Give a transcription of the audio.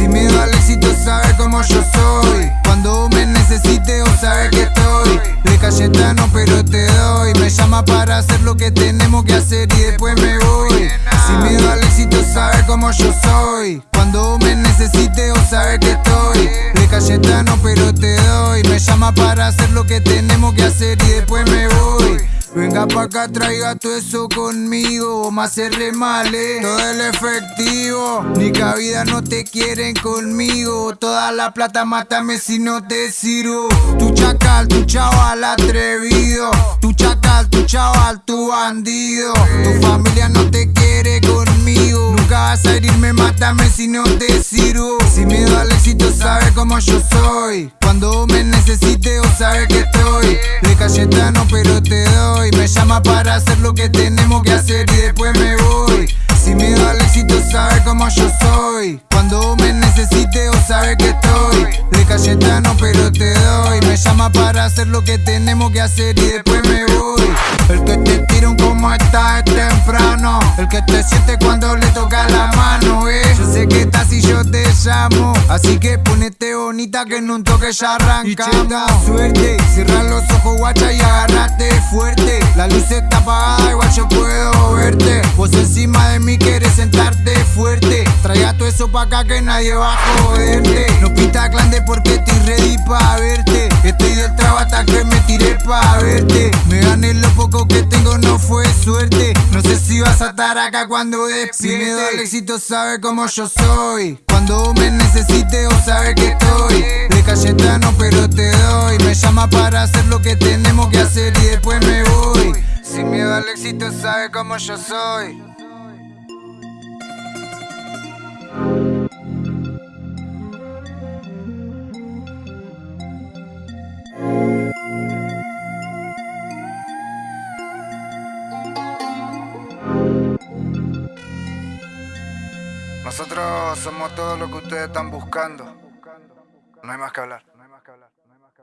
Si me duele si tú sabes cómo yo soy. Cuando me necesites o sabes que estoy. De Cayetano pero te doy. Me llama para hacer lo que tenemos que hacer y después me voy. Si me duele si tú sabes cómo yo soy. Cuando me necesites o sabes que estoy. De Cayetano pero te doy. Me llama para hacer lo que tenemos que hacer y después me voy. Venga pa' acá, traiga todo eso conmigo Más se remale, todo el efectivo Ni cabida no te quieren conmigo. Toda la plata mátame si no te sirvo. Tu chacal, tu chaval atrevido. Tu chacal, tu chaval, tu bandido. Tu familia no te quiere conmigo. Nunca vas a herirme, mátame si no te sirvo. Sin miedo al éxito, sabes como yo soy. Cuando me necesites o sabes que estoy De Cayetano pero te doy Me llama para hacer lo que tenemos que hacer y después me voy. Sin miedo al éxito sabes como yo soy. Cuando me necesites o sabes que estoy. De Cayetano pero te doy Me llama para hacer lo que tenemos que hacer y después me voy. El que te tira un como está es temprano. El que te siente cuando Así que ponete bonita que en un toque ya arrancamos. suerte, cierra los ojos guacha y agárrate fuerte. La luz está apagada, igual yo puedo verte. Vos encima de mí quieres sentarte fuerte. Traiga todo eso pa' acá que nadie va a joderte. No pinta clande porque estoy ready pa' verte. Estoy del trabajo hasta que me tiré pa' verte. Me gané lo poco que tengo, no fue suerte No sé si vas a estar acá cuando da el éxito, sabe como yo soy. Cuando me necesites o sabe que estoy. De Cayetano pero te doy. Me llama para hacer lo que tenemos que hacer y después me voy. Sin miedo al éxito, sabe como yo soy Nosotros somos todo lo que ustedes están buscando. No hay más que hablar.